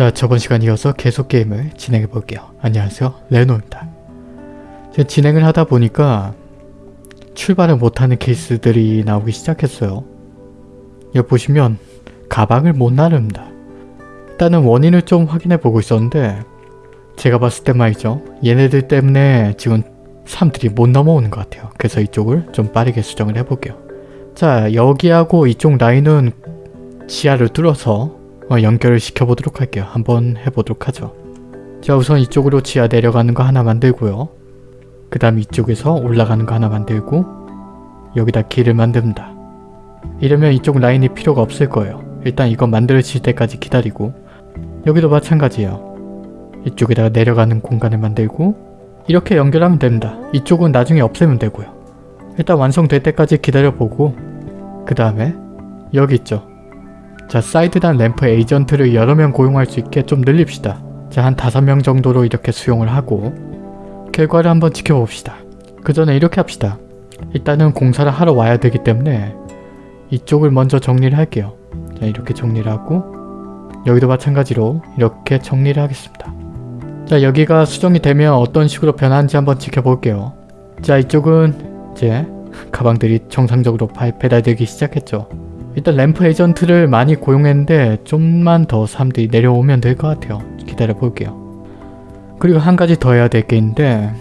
자 저번 시간 이어서 계속 게임을 진행해 볼게요. 안녕하세요 레노입니다. 제가 진행을 하다 보니까 출발을 못하는 케이스들이 나오기 시작했어요. 여기 보시면 가방을 못 나릅니다. 일단은 원인을 좀 확인해 보고 있었는데 제가 봤을 때 말이죠. 얘네들 때문에 지금 사람들이 못 넘어오는 것 같아요. 그래서 이쪽을 좀 빠르게 수정을 해볼게요. 자 여기하고 이쪽 라인은 지하를 뚫어서 어, 연결을 시켜보도록 할게요. 한번 해보도록 하죠. 자 우선 이쪽으로 지하 내려가는 거 하나 만들고요. 그 다음 이쪽에서 올라가는 거 하나 만들고 여기다 길을 만듭니다. 이러면 이쪽 라인이 필요가 없을 거예요. 일단 이거 만들어질 때까지 기다리고 여기도 마찬가지예요. 이쪽에다가 내려가는 공간을 만들고 이렇게 연결하면 됩니다. 이쪽은 나중에 없애면 되고요. 일단 완성될 때까지 기다려보고 그 다음에 여기 있죠. 자 사이드단 램프 에이전트를 여러 명 고용할 수 있게 좀 늘립시다. 자 한 다섯 명 정도로 이렇게 수용을 하고 결과를 한번 지켜봅시다. 그 전에 이렇게 합시다. 일단은 공사를 하러 와야 되기 때문에 이쪽을 먼저 정리를 할게요. 자 이렇게 정리를 하고 여기도 마찬가지로 이렇게 정리를 하겠습니다. 자 여기가 수정이 되면 어떤 식으로 변하는지 한번 지켜볼게요. 자 이쪽은 이제 가방들이 정상적으로 발- 배달되기 시작했죠. 일단 램프 에이전트를 많이 고용했는데 좀만 더 사람들이 내려오면 될 것 같아요. 기다려 볼게요. 그리고 한 가지 더 해야 될 게 있는데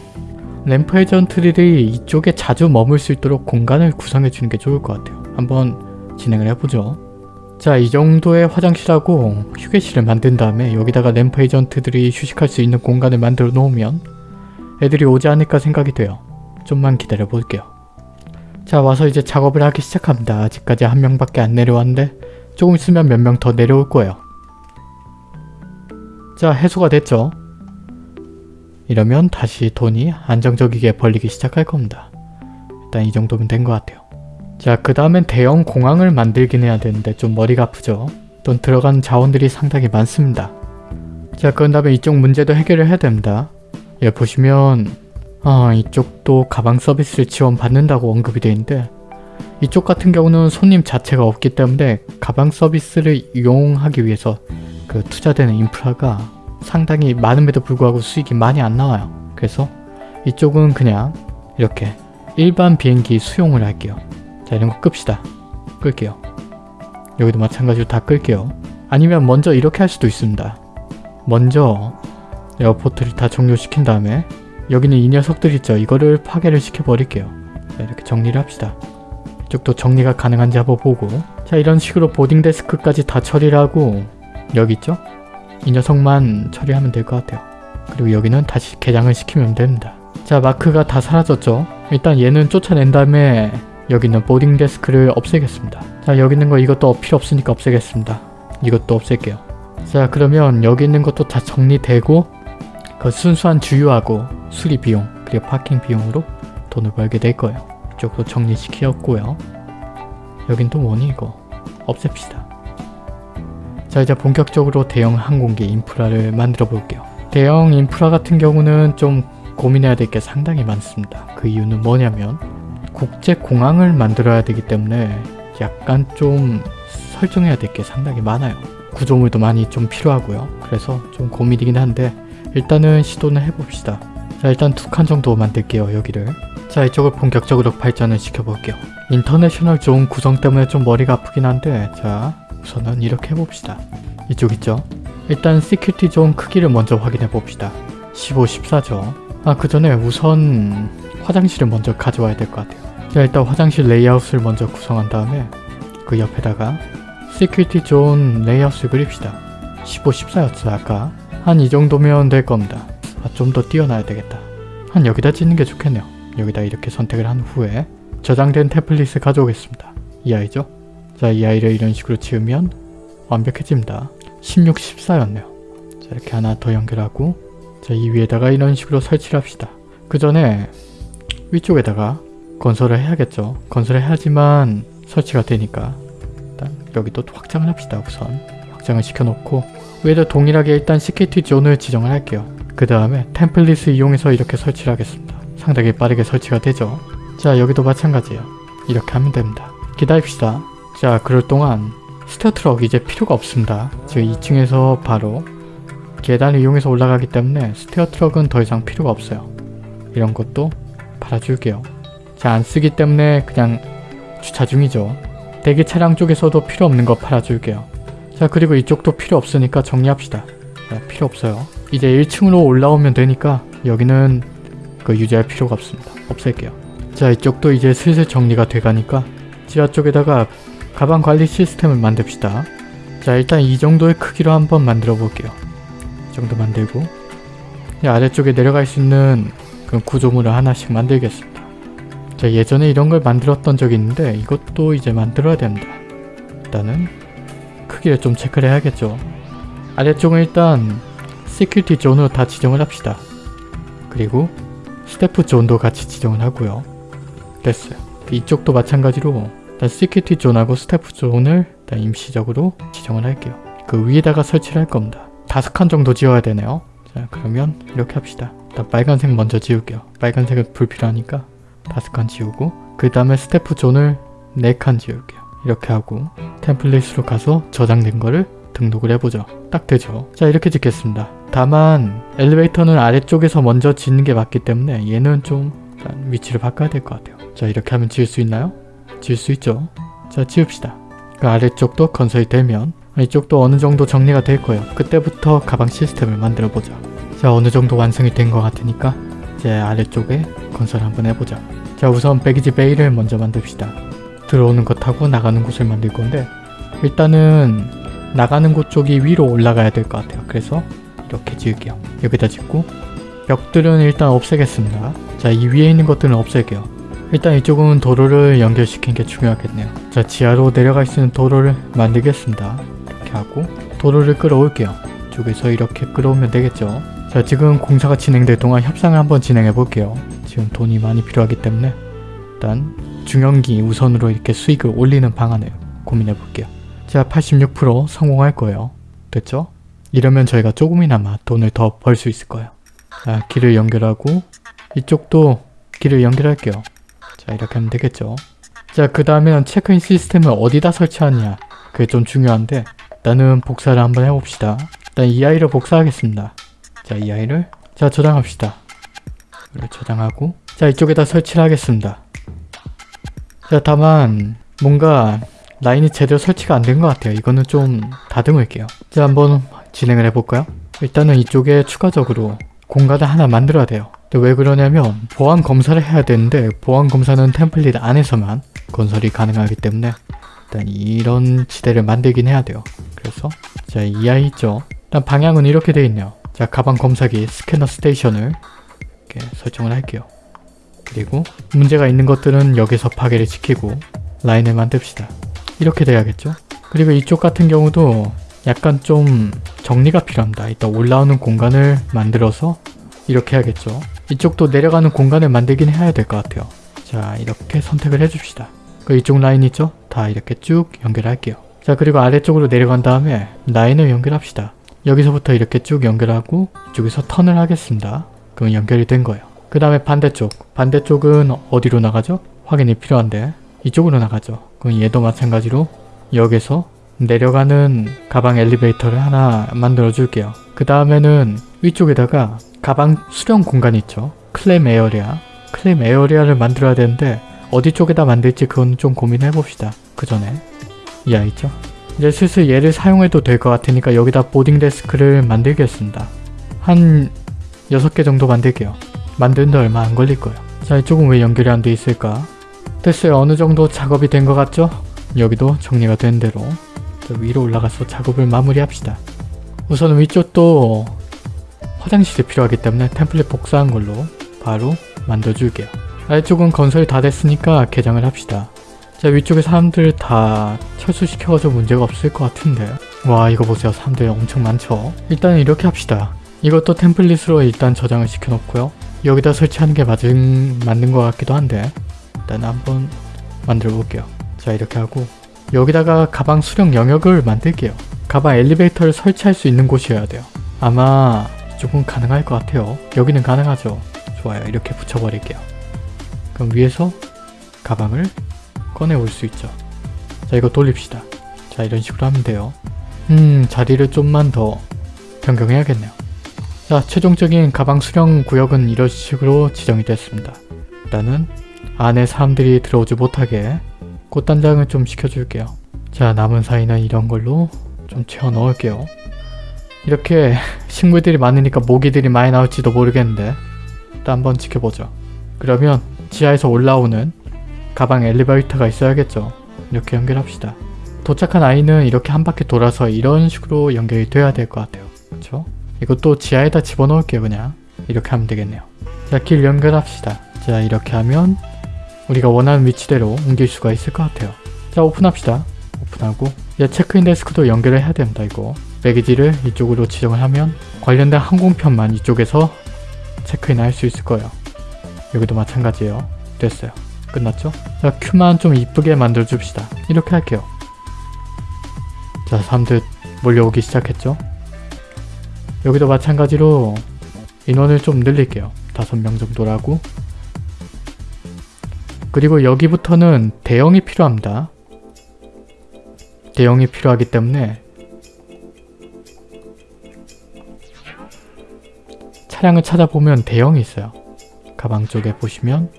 램프 에이전트들이 이쪽에 자주 머물 수 있도록 공간을 구성해 주는 게 좋을 것 같아요. 한번 진행을 해보죠. 자, 이 정도의 화장실하고 휴게실을 만든 다음에 여기다가 램프 에이전트들이 휴식할 수 있는 공간을 만들어 놓으면 애들이 오지 않을까 생각이 돼요. 좀만 기다려 볼게요. 자, 와서 이제 작업을 하기 시작합니다. 아직까지 한 명밖에 안 내려왔는데 조금 있으면 몇 명 더 내려올 거예요. 자, 해소가 됐죠? 이러면 다시 돈이 안정적이게 벌리기 시작할 겁니다. 일단 이 정도면 된 것 같아요. 자, 그 다음엔 대형 공항을 만들긴 해야 되는데 좀 머리가 아프죠? 돈 들어간 자원들이 상당히 많습니다. 자, 그런 다음에 이쪽 문제도 해결을 해야 됩니다. 여기 보시면 아, 이쪽도 가방 서비스를 지원 받는다고 언급이 되어 있는데 이쪽 같은 경우는 손님 자체가 없기 때문에 가방 서비스를 이용하기 위해서 그 투자되는 인프라가 상당히 많음에도 불구하고 수익이 많이 안 나와요. 그래서 이쪽은 그냥 이렇게 일반 비행기 수용을 할게요. 자 이런 거 끕시다. 끌게요. 여기도 마찬가지로 다 끌게요. 아니면 먼저 이렇게 할 수도 있습니다. 먼저 에어포트를 다 종료시킨 다음에 여기는 이 녀석들 있죠. 이거를 파괴를 시켜버릴게요. 자 이렇게 정리를 합시다. 이쪽도 정리가 가능한지 한번 보고 자 이런 식으로 보딩 데스크까지 다 처리를 하고 여기 있죠? 이 녀석만 처리하면 될 것 같아요. 그리고 여기는 다시 개장을 시키면 됩니다. 자 마크가 다 사라졌죠? 일단 얘는 쫓아낸 다음에 여기 있는 보딩 데스크를 없애겠습니다. 자 여기 있는 거 이것도 필요 없으니까 없애겠습니다. 이것도 없앨게요. 자 그러면 여기 있는 것도 다 정리되고 그 순수한 주유하고 수리 비용 그리고 파킹 비용으로 돈을 벌게 될 거예요. 이쪽도 정리시키었고요. 여긴 또 뭐니 이거 없앱시다. 자 이제 본격적으로 대형 항공기 인프라를 만들어 볼게요. 대형 인프라 같은 경우는 좀 고민해야 될 게 상당히 많습니다. 그 이유는 뭐냐면 국제 공항을 만들어야 되기 때문에 약간 좀 설정해야 될 게 상당히 많아요. 구조물도 많이 좀 필요하고요. 그래서 좀 고민이긴 한데 일단은 시도는 해봅시다. 자 일단 두 칸 정도 만들게요 여기를. 자 이쪽을 본격적으로 발전을 시켜볼게요. international zone 구성 때문에 좀 머리가 아프긴 한데 자 우선은 이렇게 해봅시다. 이쪽 있죠? 일단 security zone 크기를 먼저 확인해 봅시다. 15, 14죠. 아 그 전에 우선 화장실을 먼저 가져와야 될 것 같아요. 자 일단 화장실 레이아웃을 먼저 구성한 다음에 그 옆에다가 security zone 레이아웃을 그립시다. 15, 14였어 아까. 한 이 정도면 될 겁니다. 아, 좀 더 띄어놔야 되겠다. 한 여기다 짓는 게 좋겠네요. 여기다 이렇게 선택을 한 후에 저장된 템플릿을 가져오겠습니다. 이 아이죠? 자, 이 아이를 이런 식으로 지으면 완벽해집니다. 16, 14였네요. 자, 이렇게 하나 더 연결하고 자, 이 위에다가 이런 식으로 설치를 합시다. 그 전에 위쪽에다가 건설을 해야겠죠. 건설을 해야지만 설치가 되니까 일단 여기도 확장을 합시다. 우선 확장을 시켜놓고 위에도 동일하게 일단 security zone을 지정을 할게요. 그 다음에 템플릿을 이용해서 이렇게 설치를 하겠습니다. 상당히 빠르게 설치가 되죠. 자 여기도 마찬가지예요. 이렇게 하면 됩니다. 기다립시다. 자 그럴 동안 스타트럭 이제 필요가 없습니다. 지금 2층에서 바로 계단을 이용해서 올라가기 때문에 스테어 트럭은 더 이상 필요가 없어요. 이런 것도 팔아줄게요. 자, 안 쓰기 때문에 그냥 주차 중이죠. 대기 차량 쪽에서도 필요 없는 거 팔아줄게요. 자, 그리고 이쪽도 필요 없으니까 정리합시다. 자, 필요 없어요. 이제 1층으로 올라오면 되니까 여기는 그 유지할 필요가 없습니다. 없앨게요. 자, 이쪽도 이제 슬슬 정리가 돼가니까 지하 쪽에다가 가방 관리 시스템을 만듭시다. 자, 일단 이 정도의 크기로 한번 만들어 볼게요. 이 정도 만들고 이 아래쪽에 내려갈 수 있는 그 구조물을 하나씩 만들겠습니다. 자, 예전에 이런 걸 만들었던 적이 있는데 이것도 이제 만들어야 됩니다. 일단은 크기를 좀 체크를 해야겠죠. 아래쪽은 일단 security zone으로 다 지정을 합시다. 그리고 스태프 zone도 같이 지정을 하고요. 됐어요. 이쪽도 마찬가지로 일단 security zone하고 스태프 zone을 일단 임시적으로 지정을 할게요. 그 위에다가 설치를 할 겁니다. 다섯 칸 정도 지어야 되네요. 자 그러면 이렇게 합시다. 일단 빨간색 먼저 지울게요. 빨간색은 불필요하니까 다섯 칸 지우고 그 다음에 스태프 zone을 네 칸 지울게요. 이렇게 하고 템플릿으로 가서 저장된 거를 등록을 해보죠. 딱 되죠. 자 이렇게 짓겠습니다. 다만 엘리베이터는 아래쪽에서 먼저 짓는 게 맞기 때문에 얘는 좀 위치를 바꿔야 될 것 같아요. 자 이렇게 하면 지을 수 있나요? 지을 수 있죠. 자 지읍시다. 그 아래쪽도 건설이 되면 이쪽도 어느 정도 정리가 될 거예요. 그때부터 가방 시스템을 만들어 보자. 자 어느 정도 완성이 된 것 같으니까 이제 아래쪽에 건설 한번 해보자. 자 우선 배기지 베이를 먼저 만듭시다. 들어오는 것 하고 나가는 곳을 만들 건데 일단은 나가는 곳 쪽이 위로 올라가야 될 것 같아요. 그래서 이렇게 지을게요. 여기다 짓고 벽들은 일단 없애겠습니다. 자 이 위에 있는 것들은 없앨게요. 일단 이쪽은 도로를 연결시키는 게 중요하겠네요. 자 지하로 내려갈 수 있는 도로를 만들겠습니다. 이렇게 하고 도로를 끌어올게요. 쪽에서 이렇게 끌어오면 되겠죠. 자 지금 공사가 진행될 동안 협상을 한번 진행해 볼게요. 지금 돈이 많이 필요하기 때문에 일단 중형기 우선으로 이렇게 수익을 올리는 방안을 고민해 볼게요. 자 86% 성공할 거예요. 됐죠? 이러면 저희가 조금이나마 돈을 더 벌 수 있을 거예요. 자 길을 연결하고 이쪽도 길을 연결할게요. 자 이렇게 하면 되겠죠. 자 그 다음에는 체크인 시스템을 어디다 설치하느냐 그게 좀 중요한데 일단은 복사를 한번 해봅시다. 일단 이 아이를 복사하겠습니다. 자 이 아이를 자 저장합시다. 이걸 저장하고 자 이쪽에다 설치를 하겠습니다. 자 다만 뭔가 라인이 제대로 설치가 안 된 것 같아요. 이거는 좀 다듬을게요. 자 한번 진행을 해볼까요? 일단은 이쪽에 추가적으로 공간을 하나 만들어야 돼요. 근데 왜 그러냐면 보안 검사를 해야 되는데 보안 검사는 템플릿 안에서만 건설이 가능하기 때문에 일단 이런 지대를 만들긴 해야 돼요. 그래서 자 이 아이 있죠? 일단 방향은 이렇게 되어 있네요. 자 가방 검사기 스캐너 스테이션을 이렇게 설정을 할게요. 그리고 문제가 있는 것들은 여기서 파괴를 시키고 라인을 만듭시다. 이렇게 돼야겠죠? 그리고 이쪽 같은 경우도 약간 좀 정리가 필요합니다. 일단 올라오는 공간을 만들어서 이렇게 해야겠죠. 이쪽도 내려가는 공간을 만들긴 해야 될 것 같아요. 자 이렇게 선택을 해줍시다. 그 이쪽 라인 있죠? 다 이렇게 쭉 연결할게요. 자 그리고 아래쪽으로 내려간 다음에 라인을 연결합시다. 여기서부터 이렇게 쭉 연결하고 이쪽에서 턴을 하겠습니다. 그럼 연결이 된 거예요. 그 다음에 반대쪽. 반대쪽은 어디로 나가죠? 확인이 필요한데 이쪽으로 나가죠. 그럼 얘도 마찬가지로 여기서 내려가는 가방 엘리베이터를 하나 만들어 줄게요. 그 다음에는 위쪽에다가 가방 수령 공간 있죠. 클램 에어리아. claim area를 만들어야 되는데 어디 쪽에다 만들지 그건 좀 고민해 봅시다. 그 전에 이 아이 있죠. 이제 슬슬 얘를 사용해도 될 것 같으니까 여기다 boarding desk를 만들겠습니다. 한 6개 정도 만들게요. 만드는데 얼마 안 걸릴 거예요. 자 이쪽은 왜 연결이 안 돼 있을까? 됐어요. 어느 정도 작업이 된 것 같죠? 여기도 정리가 된 대로 위로 올라가서 작업을 마무리합시다. 우선 위쪽도 화장실이 필요하기 때문에 템플릿 복사한 걸로 바로 만들어줄게요. 아래쪽은 건설이 다 됐으니까 개장을 합시다. 자 위쪽에 사람들 다 철수시켜가지고 문제가 없을 것 같은데. 와 이거 보세요. 사람들이 엄청 많죠? 일단은 이렇게 합시다. 이것도 템플릿으로 일단 저장을 시켜놓고요. 여기다 설치하는 게 맞은, 맞는 것 같기도 한데 일단 한번 만들어 볼게요. 자 이렇게 하고 여기다가 가방 수령 영역을 만들게요 가방 엘리베이터를 설치할 수 있는 곳이어야 돼요 아마 조금 가능할 것 같아요 여기는 가능하죠 좋아요 이렇게 붙여버릴게요 그럼 위에서 가방을 꺼내올 수 있죠. 자 이거 돌립시다. 자 이런 식으로 하면 돼요. 음 자리를 좀만 더 변경해야겠네요. 자, 최종적인 가방 수령 구역은 이런 식으로 지정이 됐습니다. 일단은 안에 사람들이 들어오지 못하게 꽃단장을 좀 시켜줄게요. 자, 남은 사이는 이런 걸로 좀 채워 넣을게요. 이렇게 식물들이 많으니까 모기들이 많이 나올지도 모르겠는데 일단 한번 지켜보죠. 그러면 지하에서 올라오는 가방 엘리베이터가 있어야겠죠. 이렇게 연결합시다. 도착한 아이는 이렇게 한 바퀴 돌아서 이런 식으로 연결이 돼야 될 것 같아요. 그렇죠? 이것도 지하에다 집어넣을게요 그냥. 이렇게 하면 되겠네요. 자, 길 연결합시다. 자, 이렇게 하면 우리가 원하는 위치대로 옮길 수가 있을 것 같아요. 자, 오픈합시다. 오픈하고 이제 체크인 데스크도 연결을 해야 됩니다. 이거 baggage를 이쪽으로 지정을 하면 관련된 항공편만 이쪽에서 체크인 할 수 있을 거예요. 여기도 마찬가지예요. 됐어요. 끝났죠? 자, queue만 좀 이쁘게 만들어 줍시다. 이렇게 할게요. 자, 사람들 몰려오기 시작했죠? 여기도 마찬가지로 인원을 좀 늘릴게요. 다섯 명 정도라고. 그리고 여기부터는 대형이 필요합니다. 대형이 필요하기 때문에 차량을 찾아보면 대형이 있어요. 가방 쪽에 보시면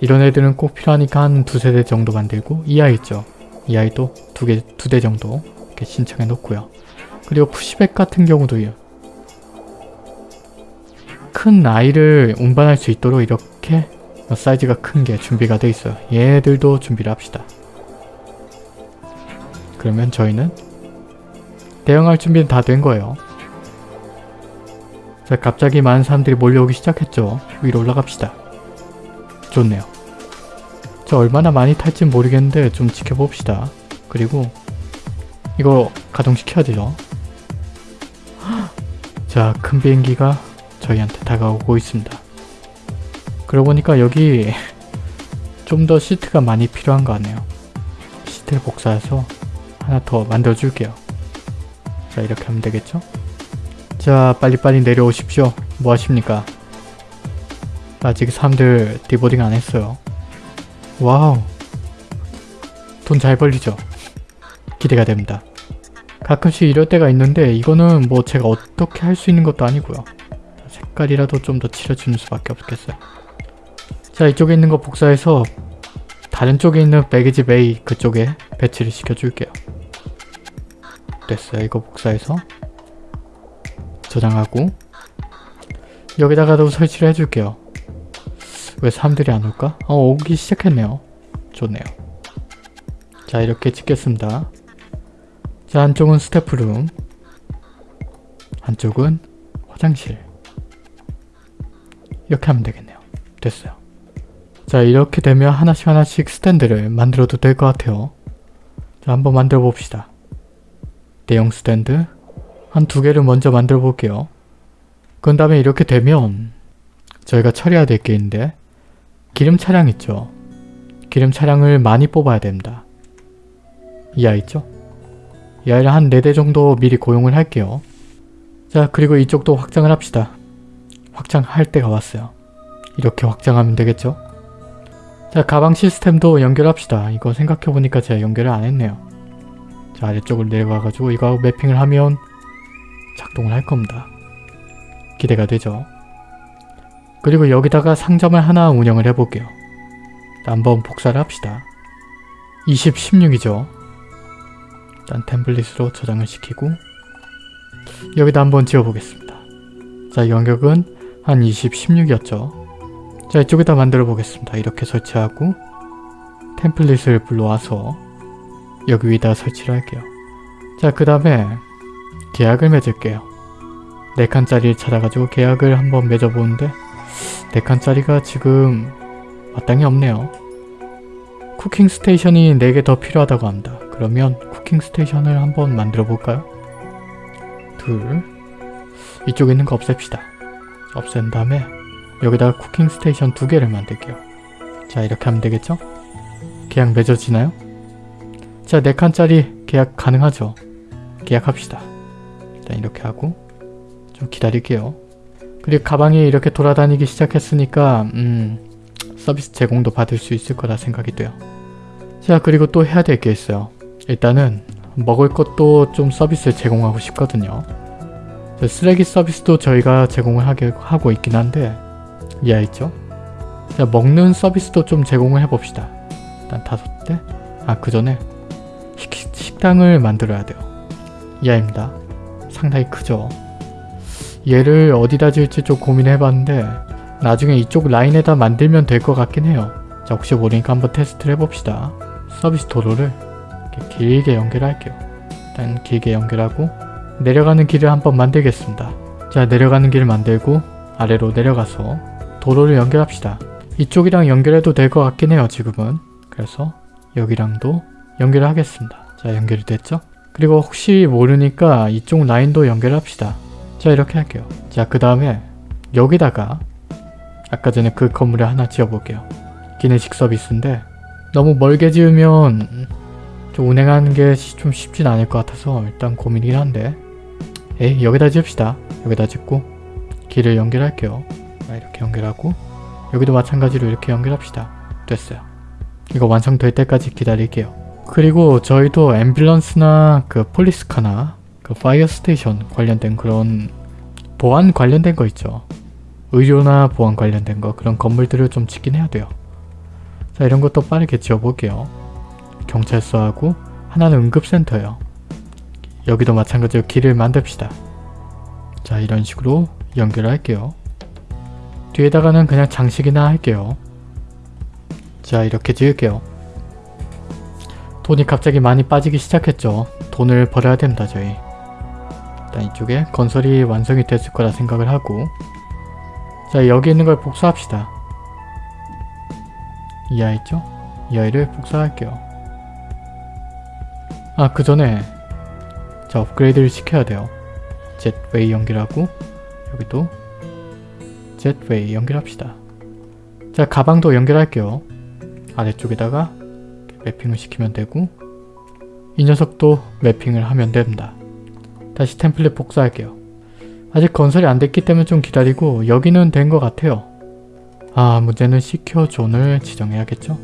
이런 애들은 꼭 필요하니까 한 두세 대 정도 만들고 이 아이 있죠. 이 아이도 두 개, 두 대 정도 이렇게 신청해 놓고요. 그리고 푸시백 같은 경우도 요. 큰 아이를 운반할 수 있도록 이렇게 사이즈가 큰 게 준비가 돼 있어요. 얘들도 준비를 합시다. 그러면 저희는 대응할 준비는 다 된 거예요. 자, 갑자기 많은 사람들이 몰려오기 시작했죠. 위로 올라갑시다. 좋네요. 저 얼마나 많이 탈진 모르겠는데 좀 지켜봅시다. 그리고 이거 가동시켜야 돼요. 자, 큰 비행기가 저희한테 다가오고 있습니다. 그러고 보니까 여기 좀 더 시트가 많이 필요한 거 같네요. 시트를 복사해서 하나 더 만들어 줄게요. 자, 이렇게 하면 되겠죠? 자, 빨리빨리 내려오십시오. 뭐 하십니까? 아직 사람들 deboarding 안 했어요. wow. 돈 잘 벌리죠? 기대가 됩니다. 가끔씩 이럴 때가 있는데 이거는 뭐 제가 어떻게 할 수 있는 것도 아니고요. 색깔이라도 좀 더 칠해주는 수밖에 없겠어요. 자 이쪽에 있는 거 복사해서 다른 쪽에 있는 baggage bay 그쪽에 배치를 시켜줄게요. 됐어요. 이거 복사해서 저장하고 여기다가도 설치를 해줄게요. 왜 사람들이 안 올까? 어 오기 시작했네요. 좋네요. 자 이렇게 찍겠습니다. 자 한쪽은 스태프룸 한쪽은 화장실 이렇게 하면 되겠네요. 됐어요. 자 이렇게 되면 하나씩 하나씩 스탠드를 만들어도 될 것 같아요. 자 한번 만들어 봅시다. 대형 스탠드 한 두 개를 먼저 만들어 볼게요. 그 다음에 이렇게 되면 저희가 처리해야 될 게 있는데 기름 차량 있죠. 기름 차량을 많이 뽑아야 됩니다. 이 아이 있죠? 이 아이를 한 4대 정도 미리 고용을 할게요. 자 그리고 이쪽도 확장을 합시다. 확장할 때가 왔어요. 이렇게 확장하면 되겠죠? 자 가방 시스템도 연결합시다. 이거 생각해보니까 제가 연결을 안 했네요. 자 아래쪽으로 내려가가지고 이거 매핑을 하면 작동을 할 겁니다. 기대가 되죠? 그리고 여기다가 상점을 하나 운영을 해볼게요. 한번 복사를 합시다. 20, 16이죠. 일단 템플릿으로 저장을 시키고 여기다 한번 지어보겠습니다. 자 연격은 한 20, 16이었죠. 자 이쪽에다 만들어 보겠습니다. 이렇게 설치하고 template을 불러와서 여기 위에다 설치를 할게요. 자 그 다음에 계약을 맺을게요. 4칸짜리를 찾아가지고 계약을 한번 맺어보는데 4칸짜리가 지금 마땅히 없네요. cooking station이 4개 더 필요하다고 합니다. 그러면 cooking station을 한번 만들어 볼까요? 둘 이쪽에 있는 거 없앱시다. 없앤 다음에 여기다가 쿠킹 스테이션 두 개를 만들게요. 자 이렇게 하면 되겠죠? 계약 맺어지나요? 자 4칸짜리 계약 가능하죠? 계약합시다. 일단 이렇게 하고 좀 기다릴게요. 그리고 가방이 이렇게 돌아다니기 시작했으니까 음 서비스 제공도 받을 수 있을 거라 생각이 돼요. 자 그리고 또 해야 될 게 있어요. 일단은 먹을 것도 좀 서비스를 제공하고 싶거든요. 저 쓰레기 서비스도 저희가 제공을 하게 하고 있긴 한데 이해했죠? 자 먹는 서비스도 좀 제공을 해봅시다. 일단 다섯 대? 아 그 전에 식, 식당을 만들어야 돼요. 이해입니다. 상당히 크죠? 얘를 어디다 지을지 좀 고민해봤는데 나중에 이쪽 라인에다 만들면 될 것 같긴 해요. 자 혹시 모르니까 한번 테스트를 해봅시다. 서비스 도로를 길게 연결할게요. 일단 길게 연결하고 내려가는 길을 한번 만들겠습니다. 자 내려가는 길을 만들고 아래로 내려가서 도로를 연결합시다. 이쪽이랑 연결해도 될 것 같긴 해요 지금은. 그래서 여기랑도 연결을 하겠습니다. 자 연결이 됐죠? 그리고 혹시 모르니까 이쪽 라인도 연결합시다. 자 이렇게 할게요. 자 그 다음에 여기다가 아까 전에 그 건물에 하나 지어볼게요. 기내식 서비스인데 너무 멀게 지으면 좀 운행하는 게 좀 쉽진 않을 것 같아서 일단 고민이긴 한데 에이 여기다 지읍시다. 여기다 짓고 길을 연결할게요. 자, 이렇게 연결하고 여기도 마찬가지로 이렇게 연결합시다. 됐어요. 이거 완성될 때까지 기다릴게요. 그리고 저희도 앰뷸런스나 그 police car나 그 fire station 관련된 그런 보안 관련된 거 있죠. 의료나 보안 관련된 거 그런 건물들을 좀 짓긴 해야 돼요. 자 이런 것도 빠르게 지어볼게요. 경찰서하고 하나는 응급센터예요. 여기도 마찬가지로 길을 만듭시다. 자 이런 식으로 연결할게요. 뒤에다가는 그냥 장식이나 할게요. 자 이렇게 지을게요. 돈이 갑자기 많이 빠지기 시작했죠. 돈을 벌어야 됩니다 저희. 일단 이쪽에 건설이 완성이 됐을 거라 생각을 하고 자 여기 있는 걸 복사합시다. 이 아이죠? 이 아이를 복사할게요. 아그 전에 자 업그레이드를 시켜야 돼요. 젯웨이 연결하고 여기도 젯웨이 연결합시다. 자 가방도 연결할게요. 아래쪽에다가 매핑을 시키면 되고 이 녀석도 매핑을 하면 됩니다. 다시 템플릿 복사할게요. 아직 건설이 안 됐기 때문에 좀 기다리고 여기는 된 것 같아요. 아 문제는 시큐어 존을 지정해야겠죠?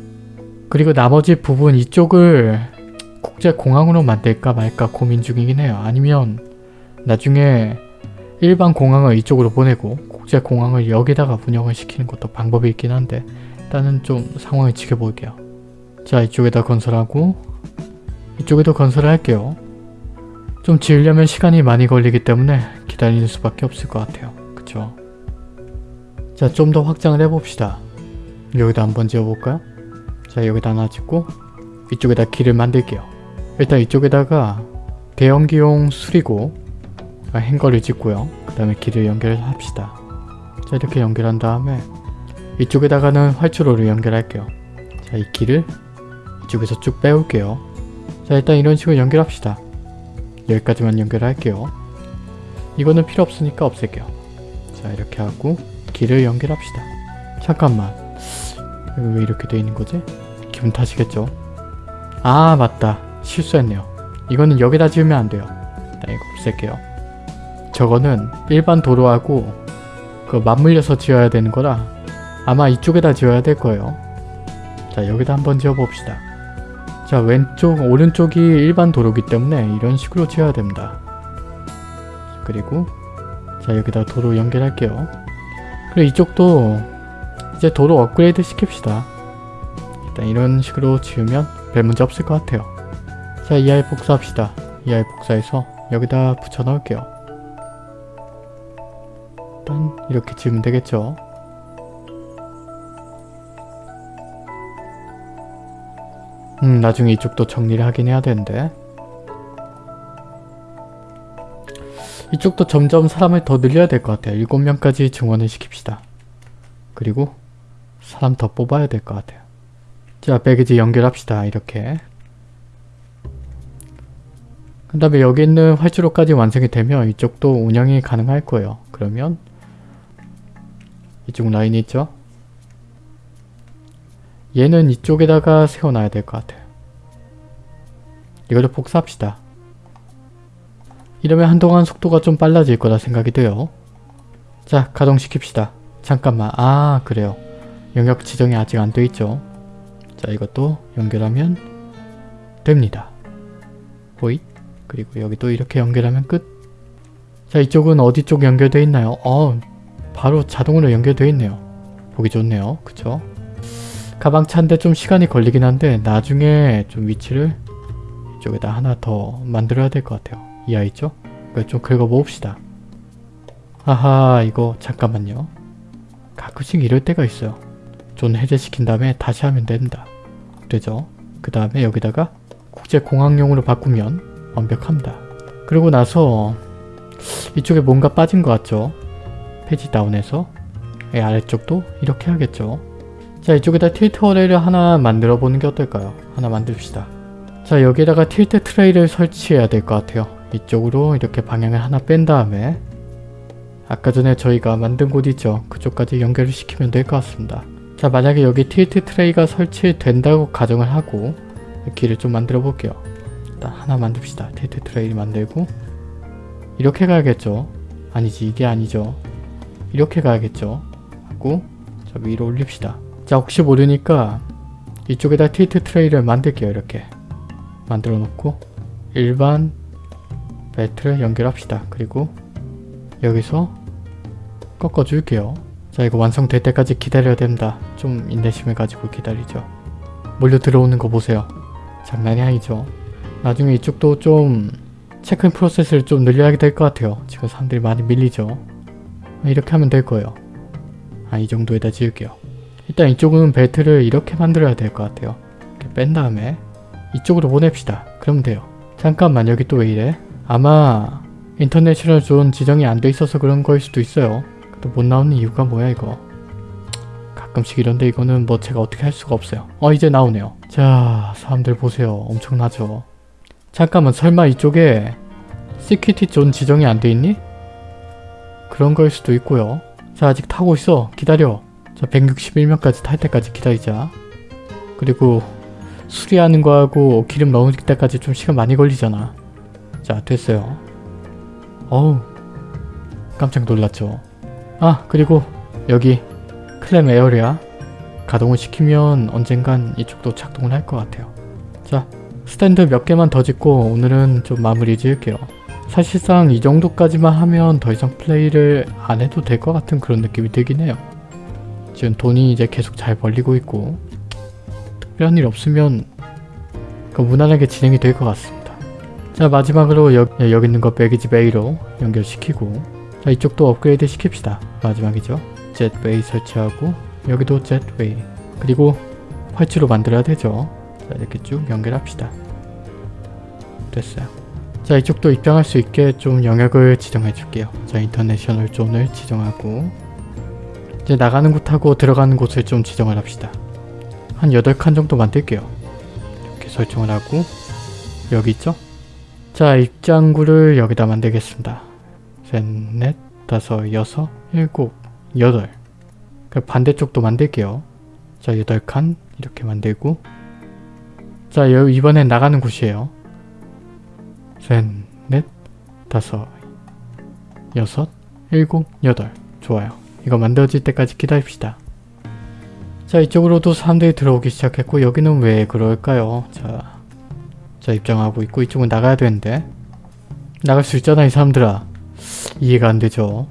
그리고 나머지 부분 이쪽을 국제공항으로 만들까 말까 고민 중이긴 해요. 아니면 나중에 일반 공항을 이쪽으로 보내고 국제공항을 여기다가 운영을 시키는 것도 방법이 있긴 한데 일단은 좀 상황을 지켜볼게요. 자 이쪽에다 건설하고 이쪽에도 건설을 할게요. 좀 지으려면 시간이 많이 걸리기 때문에 기다리는 수밖에 없을 것 같아요. 그쵸? 자 좀 더 확장을 해봅시다. 여기다 한번 지어볼까요? 자 여기다 하나 짓고 이쪽에다 길을 만들게요. 일단 이쪽에다가 대형기용 수리고 아, 행거를 짓고요. 그 다음에 길을 연결합시다. 자 이렇게 연결한 다음에 이쪽에다가는 활주로를 연결할게요. 자 이 길을 이쪽에서 쭉 빼올게요. 자 일단 이런 식으로 연결합시다. 여기까지만 연결할게요. 이거는 필요 없으니까 없앨게요. 자 이렇게 하고 길을 연결합시다. 잠깐만 왜 이렇게 돼 있는 거지? 기분 탓이겠죠? 아 맞다 실수했네요. 이거는 여기다 지으면 안 돼요. 일단 이거 없앨게요. 저거는 일반 도로하고 그 맞물려서 지어야 되는 거라 아마 이쪽에다 지어야 될 거예요. 자 여기다 한번 지어봅시다. 자 왼쪽 오른쪽이 일반 도로기 때문에 이런 식으로 지어야 됩니다. 그리고 자 여기다 도로 연결할게요. 그리고 이쪽도 이제 도로 업그레이드 시킵시다. 일단 이런 식으로 지으면 별 문제 없을 것 같아요. 자이 아이 복사합시다. 이 아이 복사해서 여기다 붙여 넣을게요. 일단 이렇게 지으면 되겠죠. 음 나중에 이쪽도 정리를 하긴 해야 되는데 이쪽도 점점 사람을 더 늘려야 될 것 같아요. 7명까지 증원을 시킵시다. 그리고 사람 더 뽑아야 될 것 같아요. 자 배기지 연결합시다. 이렇게 그 다음에 여기 있는 활주로까지 완성이 되면 이쪽도 운영이 가능할 거예요. 그러면 이쪽 라인이 있죠? 얘는 이쪽에다가 세워놔야 될 것 같아요. 이거를 복사합시다. 이러면 한동안 속도가 좀 빨라질 거라 생각이 돼요. 자, 가동시킵시다. 잠깐만. 아, 그래요. 영역 지정이 아직 안 돼 있죠. 자, 이것도 연결하면 됩니다. 호잇 그리고 여기도 이렇게 연결하면 끝. 자 이쪽은 어디 쪽 연결되어 있나요? 어 바로 자동으로 연결되어 있네요. 보기 좋네요. 그쵸? 가방 차인데 좀 시간이 걸리긴 한데 나중에 좀 위치를 이쪽에다 하나 더 만들어야 될 것 같아요. 이 아이 있죠? 이걸 좀 긁어봅시다. 하하 이거 잠깐만요. 가끔씩 이럴 때가 있어요. 존 해제시킨 다음에 다시 하면 된다. 되죠? 그 다음에 여기다가 국제공항용으로 바꾸면 완벽합니다. 그리고 나서 이쪽에 뭔가 빠진 것 같죠? page down해서 이 아래쪽도 이렇게 하겠죠? 자 이쪽에다 tilt tray를 하나 만들어 보는 게 어떨까요? 하나 만듭시다. 자 여기다가 tilt tray를 설치해야 될 것 같아요. 이쪽으로 이렇게 방향을 하나 뺀 다음에 아까 전에 저희가 만든 곳 있죠? 그쪽까지 연결을 시키면 될 것 같습니다. 자 만약에 여기 tilt tray가 설치된다고 가정을 하고 길을 좀 만들어 볼게요. 일단 하나 만듭시다. tilt tray 만들고 이렇게 가야겠죠? 아니지 이게 아니죠. 이렇게 가야겠죠? 하고 자 위로 올립시다. 자 혹시 모르니까 이쪽에다 틸트 트레이를 만들게요. 이렇게 만들어 놓고 일반 벨트를 연결합시다. 그리고 여기서 꺾어줄게요. 자 이거 완성될 때까지 기다려야 됩니다. 좀 인내심을 가지고 기다리죠. 몰려 들어오는 거 보세요. 장난이 아니죠. 나중에 이쪽도 좀 체크인 프로세스를 좀 늘려야 될 것 같아요. 지금 사람들이 많이 밀리죠. 이렇게 하면 될 거예요. 아 이 정도에다 지을게요. 일단 이쪽은 벨트를 이렇게 만들어야 될 것 같아요. 이렇게 뺀 다음에 이쪽으로 보냅시다. 그러면 돼요. 잠깐만 여기 또 왜 이래? 아마 international zone 지정이 안 돼 있어서 그런 거일 수도 있어요. 또 못 나오는 이유가 뭐야 이거. 가끔씩 이런데 이거는 뭐 제가 어떻게 할 수가 없어요. 어 이제 나오네요. 자 사람들 보세요. 엄청나죠. 잠깐만 설마 이쪽에 security zone 지정이 안 돼 있니? 그런 거일 수도 있고요. 자 아직 타고 있어. 기다려. 자 161명까지 탈 때까지 기다리자. 그리고 수리하는 거하고 기름 넣을 때까지 좀 시간 많이 걸리잖아. 자 됐어요. 어우 깜짝 놀랐죠. 아 그리고 여기 claim area 가동을 시키면 언젠간 이쪽도 작동을 할 것 같아요. 자 스탠드 몇 개만 더 짓고 오늘은 좀 마무리 지을게요. 사실상 이 정도까지만 하면 더 이상 플레이를 안 해도 될 것 같은 그런 느낌이 들긴 해요. 지금 돈이 이제 계속 잘 벌리고 있고 특별한 일 없으면 그 무난하게 진행이 될 것 같습니다. 자 마지막으로 여, 여기 있는 거 배기지 베이로 연결시키고 자 이쪽도 업그레이드 시킵시다. 마지막이죠. 젯웨이 설치하고 여기도 젯웨이 그리고 활치로 만들어야 되죠. 자 이렇게 쭉 연결합시다. 됐어요. 자 이쪽도 입장할 수 있게 좀 영역을 지정해 줄게요. 자 인터내셔널 존을 지정하고 이제 나가는 곳하고 들어가는 곳을 좀 지정을 합시다. 한 8칸 정도 만들게요. 이렇게 설정을 하고 여기 있죠? 자 입장구를 여기다 만들겠습니다. 셋, 넷, 다섯, 여섯, 일곱, 여덟 그 반대쪽도 만들게요. 자 여덟 칸 이렇게 만들고 자 여, 이번엔 나가는 곳이에요. 셋, 넷, 다섯, 여섯, 일곱, 여덟 좋아요. 이거 만들어질 때까지 기다립시다. 자 이쪽으로도 사람들이 들어오기 시작했고 여기는 왜 그럴까요? 자, 자 입장하고 있고 이쪽은 나가야 되는데 나갈 수 있잖아 이 사람들아 이해가 안 되죠.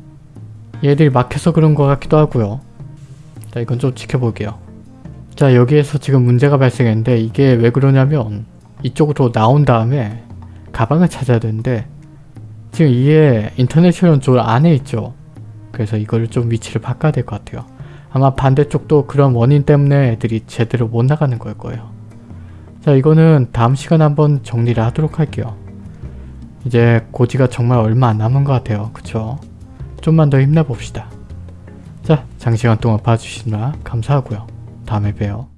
얘들이 막혀서 그런 것 같기도 하고요. 자 이건 좀 지켜볼게요. 자 여기에서 지금 문제가 발생했는데 이게 왜 그러냐면 이쪽으로 나온 다음에 가방을 찾아야 되는데 지금 이게 인터내셔널 쪽 안에 있죠. 그래서 이거를 좀 위치를 바꿔야 될 것 같아요. 아마 반대쪽도 그런 원인 때문에 애들이 제대로 못 나가는 걸 거예요. 자 이거는 다음 시간에 한번 정리를 하도록 할게요 이제 고지가 정말 얼마 안 남은 것 같아요. 그쵸? 좀만 더 힘내봅시다. 자 장시간 동안 봐주시느라 감사하고요. 다음에 봬요